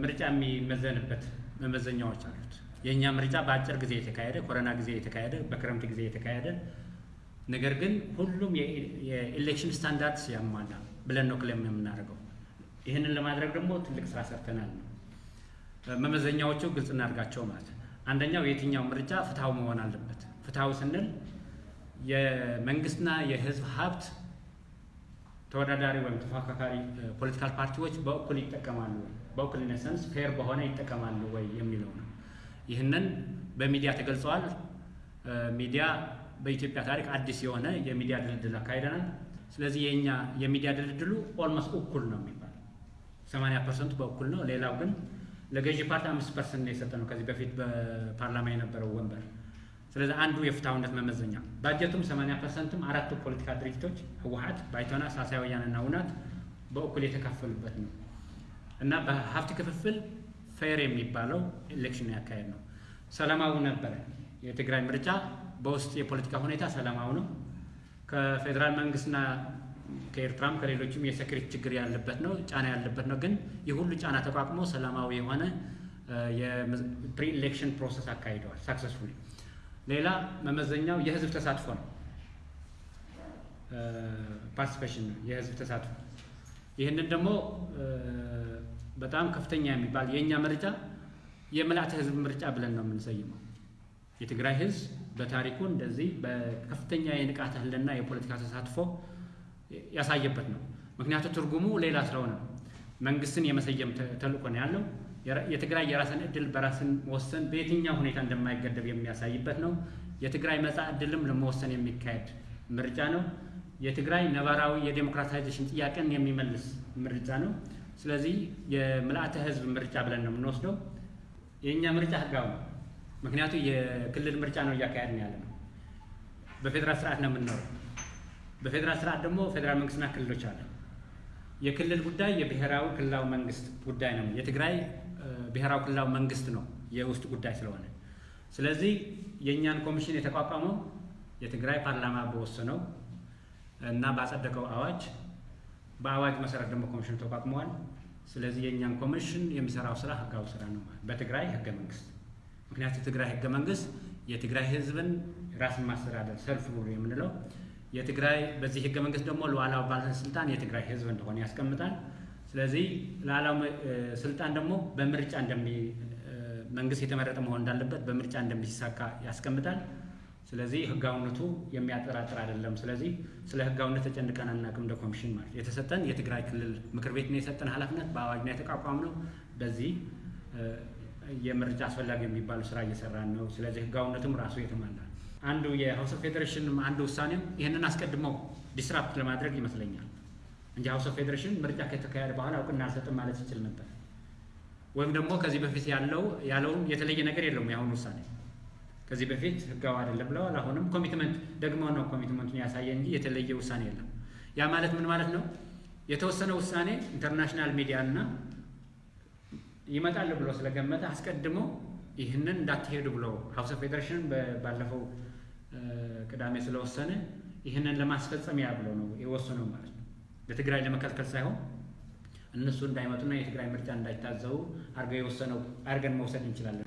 ምርጫ የሚመዘንበት መመዘኛዎች አሉት። የእኛ ምርጫ በአጭር ጊዜ የተካሄደ ኮሮና ጊዜ የተካሄደ በክረምት ጊዜ የተካሄደ ነገር ግን ሁሉም የ election standards ያሟላ ብለን ነው claim የምናደርገው። ይህንን ለማድረግ ደግሞ ትልቅ ስራ ሰርተናል ነው። መመዘኛዎቹ ግልጽ እናድርጋቸው ማለት አንደኛው የትኛው ምርጫ ፍትሐዊ መሆን አለበት። ፍትሐዊ ስንል የመንግስትና የህዝብ ሀብት ተወዳዳሪ ወይም ተፎካካሪ political ፓርቲዎች በእኩል ይጠቀማሉ፣ በእኩልነት sense fair በሆነ ይጠቀማሉ ወይ የሚለው ነው። ይህንን በሚዲያ ተገልጸዋል። ሚዲያ በኢትዮጵያ ታሪክ አዲስ የሆነ የሚዲያ ድልድል አካሂደናል። ስለዚህ የእኛ የሚዲያ ድልድሉ almost እኩል ነው የሚባለው፣ ሰማንያ percent ኡ በእኩል ነው። ሌላው ግን ለገዢ ፓርቲ አምስት percent ነው የሰጠ ነው ከዚህ በፊት በፓርላማ የነበረው ወንበር። ስለዚህ አንዱ የፍትሐዊነት መመዘኛ ባጀቱም 80 percent ም አራቱ ፖለቲካ ድርጅቶች ህወሓት፣ ባይቶና፣ ሳልሳይ ወያነና ውናት በእኩል የተካፈሉበት ነው እና በሀብት ክፍፍል fair የሚባለው election ያካሄድ ነው። ሰላማዊ ነበረ። የትግራይ ምርጫ በውስጥ የፖለቲካ ሁኔታ ሰላማዊ ነው። ከፌዴራል መንግስትና ከኤርትራም ከሌሎችም የ security ችግር ያለበት ነው፣ ጫና ያለበት ነው። ግን ይህ ሁሉ ጫና ተቋቁሞ ሰላማዊ የሆነ የ pre-election process አካሂደዋል successfully። ሌላ መመዘኛው የህዝብ ተሳትፎ ነው። ፓርቲሲፔሽን የህዝብ ተሳትፎ። ይህንን ደግሞ በጣም ከፍተኛ የሚባል የእኛ ምርጫ የምልአተ ህዝብ ምርጫ ብለን ነው የምንሰይመው። የትግራይ ህዝብ በታሪኩ እንደዚህ በከፍተኛ የንቃተ ህልና የፖለቲካ ተሳትፎ ያሳየበት ነው። ምክንያቱ ትርጉሙ ሌላ ስለሆነ መንግስትን የመሰየም ተልእኮ ነው ያለው። የትግራይ የራስን እድል በራስን መወሰን በየትኛው ሁኔታ እንደማይገደብ የሚያሳይበት ነው። የትግራይ መጻ እድልም ለመወሰን የሚካሄድ ምርጫ ነው። የትግራይ ነባራዊ የዴሞክራታይዜሽን ጥያቄን የሚመልስ ምርጫ ነው። ስለዚህ የምልአተ ህዝብ ምርጫ ብለን ነው የምንወስደው። የእኛ ምርጫ ህጋዊ ነው። ምክንያቱ የክልል ምርጫ ነው እያካሄድን ያለ ነው። በፌዴራል ስርዓት ነው የምንኖረው። በፌዴራል ስርዓት ደግሞ ፌዴራል መንግስትና ክልሎች አለ። የክልል ጉዳይ የብሔራዊ ክልላዊ መንግስት ጉዳይ ነው። የትግራይ ብሔራዊ ክልላዊ መንግስት ነው የውስጥ ጉዳይ ስለሆነ፣ ስለዚህ የእኛን ኮሚሽን የተቋቋመው የትግራይ ፓርላማ በወሰነው እና ባጸደቀው አዋጅ በአዋጅ መሰረት ደግሞ ኮሚሽኑ ተቋቁመዋል። ስለዚህ የእኛን ኮሚሽን የሚሰራው ስራ ህጋዊ ስራ ነው በትግራይ ህገ መንግስት። ምክንያቱ የትግራይ ህገ መንግስት የትግራይ ህዝብን ራስን ማስተዳደር ሰልፍ የምንለው የትግራይ በዚህ ህገ መንግስት ደግሞ ሉዓላዊ ባለስልጣን የትግራይ ህዝብ እንደሆነ ያስቀምጣል። ስለዚህ ሉዓላዊ ስልጣን ደግሞ በምርጫ እንደሚ መንግስት የተመረጠ መሆን እንዳለበት በምርጫ እንደሚሳካ ያስቀምጣል። ስለዚህ ህጋዊነቱ የሚያጠራጥር አይደለም። ስለዚህ ስለ ህጋዊነት ተጨንቀን አናውቅም። እንደ ኮሚሽን ማለት የተሰጠን የትግራይ ክልል ምክር ቤት ነው የሰጠን ኃላፊነት በአዋጅ ነው የተቋቋምነው። በዚህ የምርጫ አስፈላጊ የሚባሉ ስራ እየሰራን ነው። ስለዚህ ህጋዊነቱም ራሱ የተሟላ አንዱ የ House of Federation አንዱ ውሳኔም ይህንን አስቀድመው disrupt ለማድረግ ይመስለኛል እንጂ House of Federation ምርጫ ከተካሄደ በኋላ እውቅና አልሰጥም ማለት ይችል ነበር። ወይም ደግሞ ከዚህ በፊት ያለው ያለውን የተለየ ነገር የለውም የአሁኑ ውሳኔ ከዚህ በፊት ህጋዊ አይደለም ብለዋል። አሁንም commitment ደግሞ ነው commitment ኡን ያሳየ እንጂ የተለየ ውሳኔ የለም። ያ ማለት ምን ማለት ነው? የተወሰነ ውሳኔ international ሚዲያ እና ይመጣል ብሎ ስለገመተ አስቀድሞ ይህንን እንዳትሄዱ ብሎ House of Federation ባለፈው ቅዳሜ ስለወሰነ ይህንን ለማስፈጸሚያ ብሎ ነው የወሰነው ማለት ነው። ለትግራይ ለመከልከል ሳይሆን እነሱ እንዳይመጡና የትግራይ ምርጫ እንዳይታዘቡ አድርገው የወሰነው አድርገን መውሰድ እንችላለን።